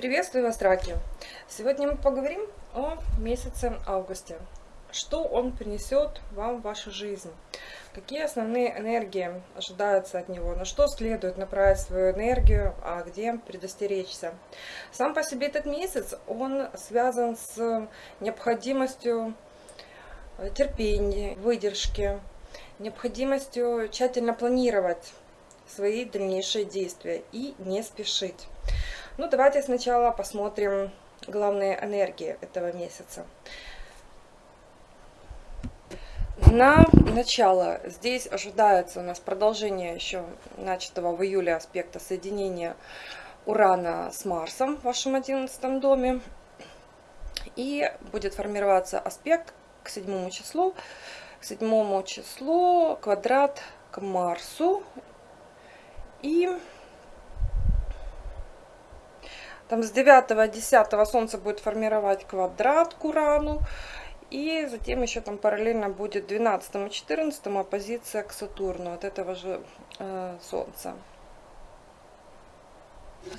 Приветствую вас, раки! Сегодня мы поговорим о месяце августе. Что он принесет вам в вашу жизнь? Какие основные энергии ожидаются от него? На что следует направить свою энергию, а где предостеречься? Сам по себе этот месяц, он связан с необходимостью терпения, выдержки, необходимостью тщательно планировать свои дальнейшие действия и не спешить. Ну, давайте сначала посмотрим главные энергии этого месяца. На начало здесь ожидается у нас продолжение еще начатого в июле аспекта соединения Урана с Марсом в вашем одиннадцатом доме. И будет формироваться аспект к седьмому числу. К седьмому числу квадрат к Марсу. И там с 9-10 Солнце будет формировать квадрат к Урану. И затем еще там параллельно будет 12 и 14 оппозиция к Сатурну от этого же э, Солнца.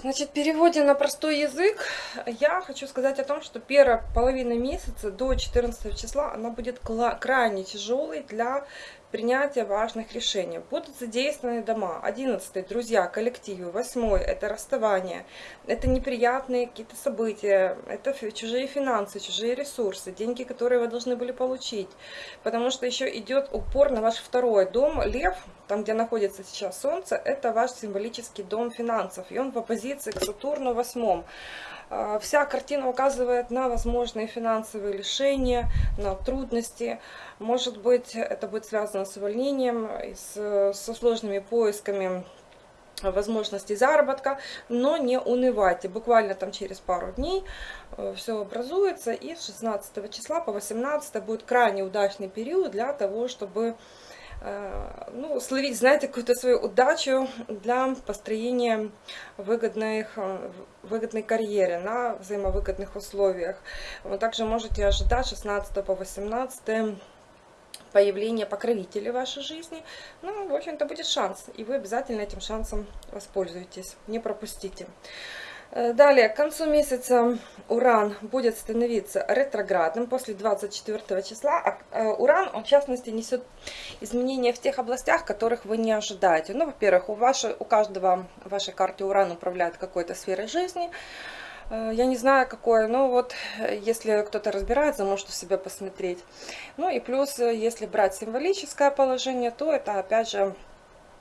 Значит, в переводе на простой язык я хочу сказать о том, что первая половина месяца до 14 числа она будет крайне тяжелой для принятия важных решений. Будут задействованы дома. 11 друзья, коллективы. 8 это расставание. Это неприятные какие-то события. Это чужие финансы, чужие ресурсы, деньги, которые вы должны были получить. Потому что еще идет упор на ваш второй дом. Лев, там где находится сейчас Солнце, это ваш символический дом финансов. И он в оппозиции к Сатурну восьмом. А, вся картина указывает на возможные финансовые лишения, на трудности. Может быть, это будет связано с увольнением, с, со сложными поисками возможностей заработка, но не унывайте. Буквально там через пару дней э, все образуется, и с 16 числа по 18 будет крайне удачный период для того, чтобы Э, ну, словить, знаете, какую-то свою удачу для построения выгодных, э, выгодной карьеры на взаимовыгодных условиях. Вы также можете ожидать 16 по 18 появление покровителей в вашей жизни. Ну, в общем-то, будет шанс, и вы обязательно этим шансом воспользуетесь, не пропустите. Э, далее, к концу месяца Уран будет становиться ретроградным после 24 числа. А э, Уран, он в частности, несет изменения в тех областях, которых вы не ожидаете. Ну, во-первых, у, вашей, у каждого в вашей карте Уран управляет какой-то сферой жизни. Э, я не знаю, какое, но вот если кто-то разбирается, может у себя посмотреть. Ну и плюс, если брать символическое положение, то это опять же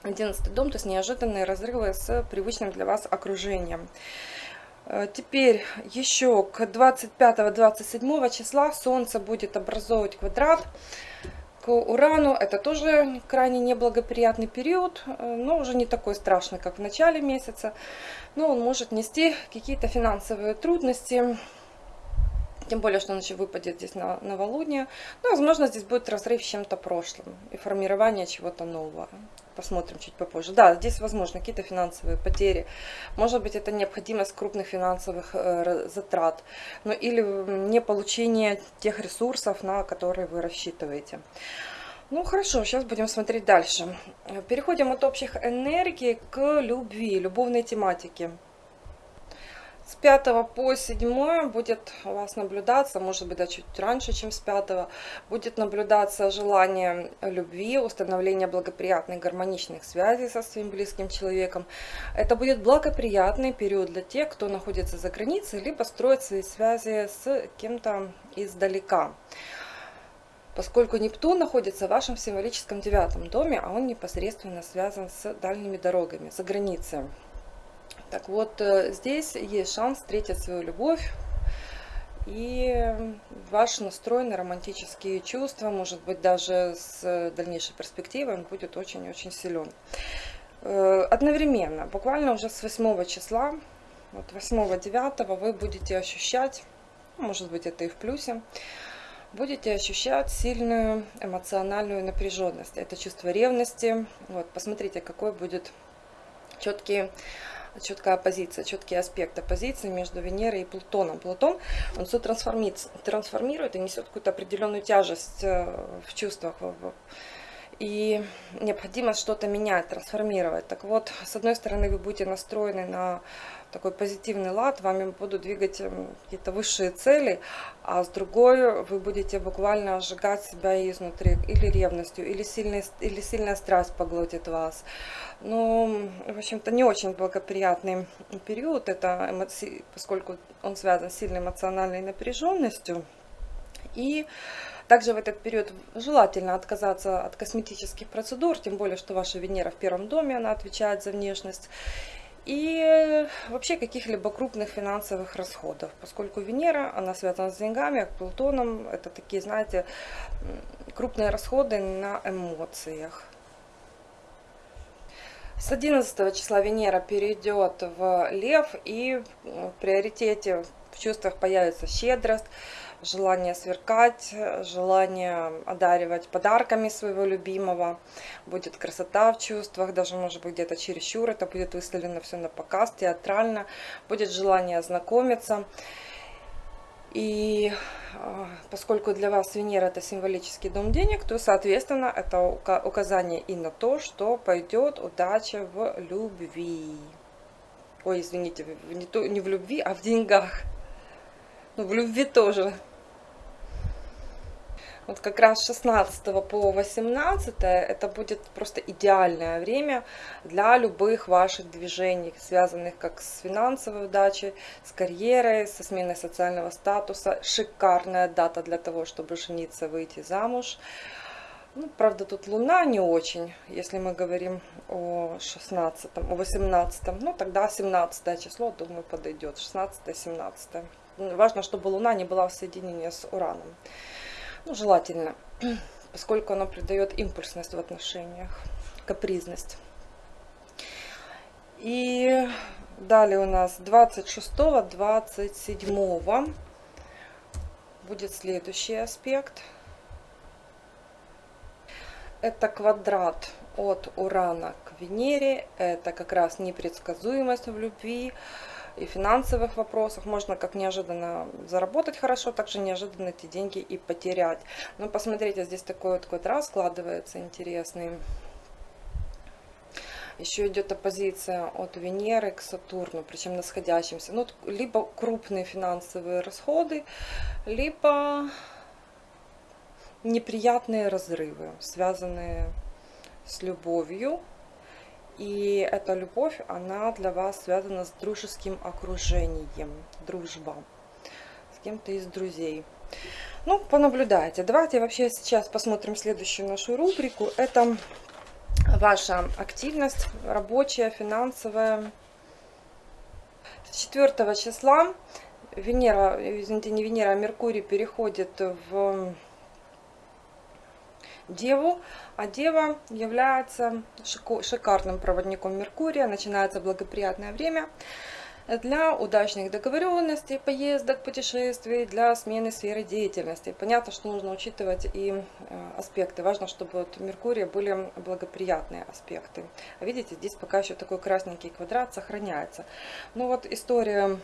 11 дом, то есть неожиданные разрывы с привычным для вас окружением. Э, теперь еще к 25-27 числа Солнце будет образовывать квадрат к Урану. Это тоже крайне неблагоприятный период, э, но уже не такой страшный, как в начале месяца. Но он может нести какие-то финансовые трудности, тем более, что еще выпадет здесь на новолуние. Ну, возможно, здесь будет разрыв с чем-то прошлым и формирование чего-то нового посмотрим чуть попозже. Да, здесь возможно какие-то финансовые потери. Может быть, это необходимость крупных финансовых э, затрат. Ну или не получение тех ресурсов, на которые вы рассчитываете. Ну хорошо, сейчас будем смотреть дальше. Переходим от общих энергий к любви, любовной тематике. С 5 по 7 будет у вас наблюдаться, может быть, да, чуть раньше, чем с 5, будет наблюдаться желание любви, установление благоприятных гармоничных связей со своим близким человеком. Это будет благоприятный период для тех, кто находится за границей, либо строит свои связи с кем-то издалека. Поскольку Нептун находится в вашем символическом девятом доме, а он непосредственно связан с дальними дорогами, за границей. Так вот, э, здесь есть шанс встретить свою любовь. И ваш настрой на романтические чувства, может быть, даже с дальнейшей перспективой, он будет очень-очень силен. Э, одновременно, буквально уже с 8 числа, вот 8-9 вы будете ощущать, ну, может быть, это и в плюсе, будете ощущать сильную эмоциональную напряженность. Это чувство ревности. Вот, посмотрите, какой будет четкий четкая оппозиция, четкий аспект оппозиции между Венерой и Плутоном. Плутон, он все трансформирует, трансформирует и несет какую-то определенную тяжесть э, в чувствах. И необходимость что-то менять, трансформировать. Так вот, с одной стороны, вы будете настроены на такой позитивный лад, вами будут двигать эм, какие-то высшие цели, а с другой вы будете буквально сжигать себя изнутри, или ревностью, или, сильный, или сильная страсть поглотит вас. Ну, в общем-то, не очень благоприятный период, это эмоции, поскольку он связан с сильной эмоциональной напряженностью. И также в этот период желательно отказаться от косметических процедур, тем более, что ваша Венера в первом доме, она отвечает за внешность. И вообще каких-либо крупных финансовых расходов, поскольку Венера, она связана с деньгами, Плутоном, это такие, знаете, крупные расходы на эмоциях. С 11 числа Венера перейдет в Лев и в приоритете в чувствах появится щедрость, желание сверкать, желание одаривать подарками своего любимого. Будет красота в чувствах, даже может быть где-то чересчур, это будет выставлено все на показ, театрально. Будет желание знакомиться. И а, поскольку для вас Венера это символический дом денег, то, соответственно, это указание и на то, что пойдет удача в любви. Ой, извините, не, не в любви, а в деньгах. Ну, в любви тоже. Вот как раз 16 по 18 это будет просто идеальное время для любых ваших движений, связанных как с финансовой удачей, с карьерой, со сменой социального статуса. Шикарная дата для того, чтобы жениться, выйти замуж. Ну, правда, тут Луна не очень, если мы говорим о 16, о 18. Ну, тогда 17 число, думаю, подойдет. 16-17. Важно, чтобы Луна не была в соединении с Ураном. Ну, желательно, поскольку оно придает импульсность в отношениях, капризность. И далее у нас 26-27 будет следующий аспект. Это квадрат от Урана к Венере. Это как раз непредсказуемость в любви, и финансовых вопросах. Можно как неожиданно заработать хорошо, так же неожиданно эти деньги и потерять. Но посмотрите, здесь такой вот квадрат складывается интересный. Еще идет оппозиция от Венеры к Сатурну, причем на сходящемся. Ну, либо крупные финансовые расходы, либо неприятные разрывы, связанные с любовью, и эта любовь, она для вас связана с дружеским окружением, дружба, с кем-то из друзей. Ну, понаблюдайте. Давайте вообще сейчас посмотрим следующую нашу рубрику. Это ваша активность рабочая, финансовая. С 4 числа Венера, извините, не Венера, а Меркурий переходит в Деву, а Дева является шикарным проводником Меркурия, начинается благоприятное время для удачных договоренностей, поездок, путешествий, для смены сферы деятельности. Понятно, что нужно учитывать и э, аспекты. Важно, чтобы вот Меркурия были благоприятные аспекты. видите, здесь пока еще такой красненький квадрат сохраняется. Ну вот история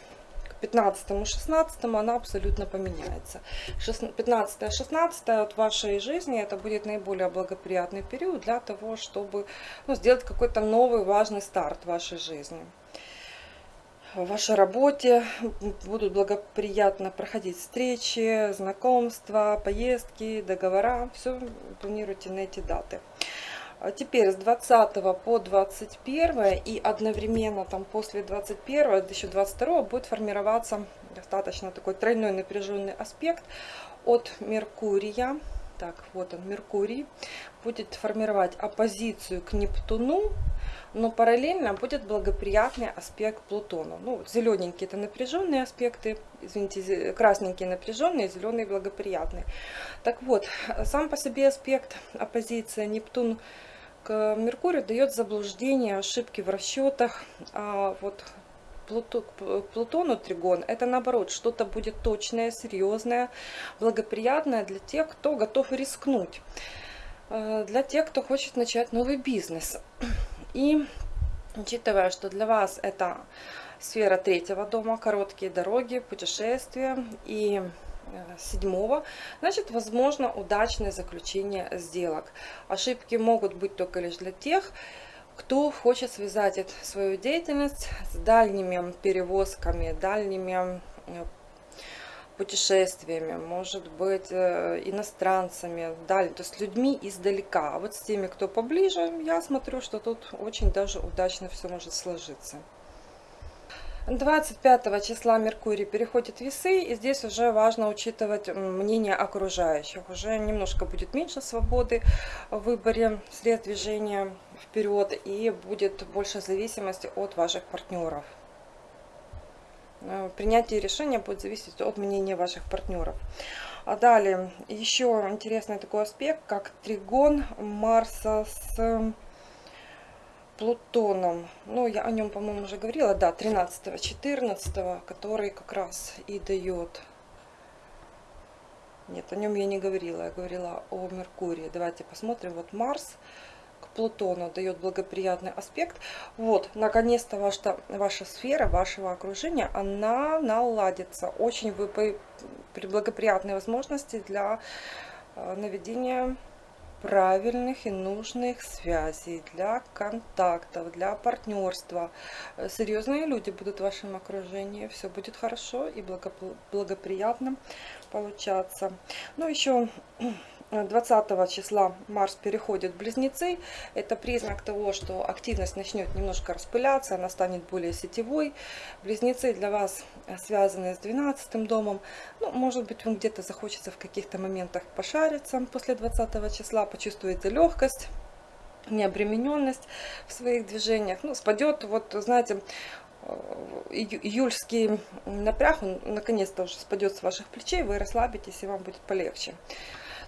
15-16 она абсолютно поменяется. 15-16 от вашей жизни это будет наиболее благоприятный период для того, чтобы ну, сделать какой-то новый важный старт в вашей жизни. В вашей работе будут благоприятно проходить встречи, знакомства, поездки, договора. Все планируйте на эти даты. А теперь с 20 по 21 и одновременно там после 21 еще 22 будет формироваться достаточно такой тройной напряженный аспект от Меркурия. Так, вот он, Меркурий будет формировать оппозицию к Нептуну, но параллельно будет благоприятный аспект Плутону. Ну, зелененькие это напряженные аспекты, извините, красненькие напряженные, зеленые благоприятные. Так вот, сам по себе аспект оппозиция Нептун к Меркурию дает заблуждение, ошибки в расчетах. А вот Плутону тригон это наоборот что-то будет точное, серьезное, благоприятное для тех, кто готов рискнуть, э, для тех, кто хочет начать новый бизнес. И учитывая, что для вас это сфера третьего дома, короткие дороги, путешествия и седьмого, значит, возможно удачное заключение сделок. Ошибки могут быть только лишь для тех, кто хочет связать свою деятельность с дальними перевозками, дальними э, путешествиями, может быть, э, иностранцами, далее, то есть людьми издалека. А вот с теми, кто поближе, я смотрю, что тут очень даже удачно все может сложиться. 25 числа Меркурий переходит в весы, и здесь уже важно учитывать мнение окружающих. Уже немножко будет меньше свободы в выборе средств движения вперед, и будет больше зависимости от ваших партнеров. Э, принятие решения будет зависеть от мнения ваших партнеров. А далее, еще интересный такой аспект, как тригон Марса с Плутоном. Ну, я о нем, по-моему, уже говорила. Да, 13-14, который как раз и дает... Нет, о нем я не говорила. Я говорила о Меркурии. Давайте посмотрим. Вот Марс к Плутону дает благоприятный аспект. Вот, наконец-то ваша, ваша сфера, вашего окружения, она наладится. Очень вы при благоприятной возможности для э, наведения правильных и нужных связей, для контактов, для партнерства. Э, серьезные люди будут в вашем окружении, все будет хорошо и благоприятно получаться. Ну, еще 20 числа Марс переходит в Близнецы. Это признак того, что активность начнет немножко распыляться, она станет более сетевой. Близнецы для вас связаны с 12 домом. Ну, может быть, вам где-то захочется в каких-то моментах пошариться после 20 числа, почувствуете легкость необремененность в своих движениях. Ну, спадет, вот, знаете, июльский напряг, он наконец-то уже спадет с ваших плечей, вы расслабитесь и вам будет полегче.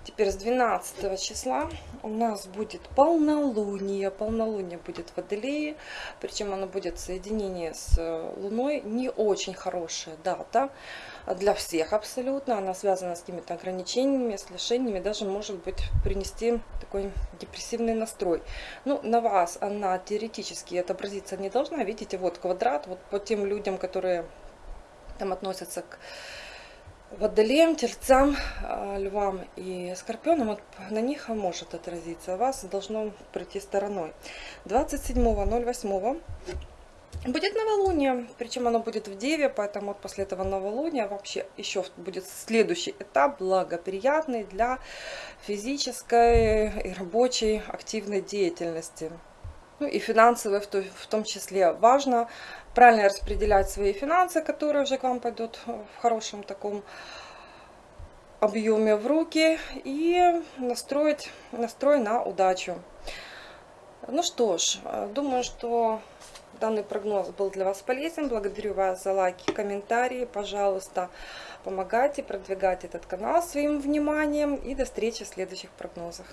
Теперь с 12 числа у нас будет полнолуние. Полнолуние будет в Водолее, причем оно будет в соединении с Луной. Не очень хорошая дата для всех абсолютно. Она связана с какими-то ограничениями, с лишениями, даже может быть принести такой депрессивный настрой. Ну, на вас она теоретически отобразиться не должна. Видите, вот квадрат, вот по тем людям, которые там относятся к водолеям, тельцам, а, львам и скорпионам, вот на них может отразиться, вас должно пройти стороной. 27.08 будет новолуние, причем оно будет в Деве, поэтому вот после этого новолуния вообще еще будет следующий этап, благоприятный для физической и рабочей активной деятельности. Ну и финансовой в том числе. Важно правильно распределять свои финансы, которые уже к вам пойдут в хорошем таком объеме в руки и настроить настрой на удачу. Ну что ж, думаю, что данный прогноз был для вас полезен. Благодарю вас за лайки, комментарии. Пожалуйста, помогайте продвигать этот канал своим вниманием. И до встречи в следующих прогнозах.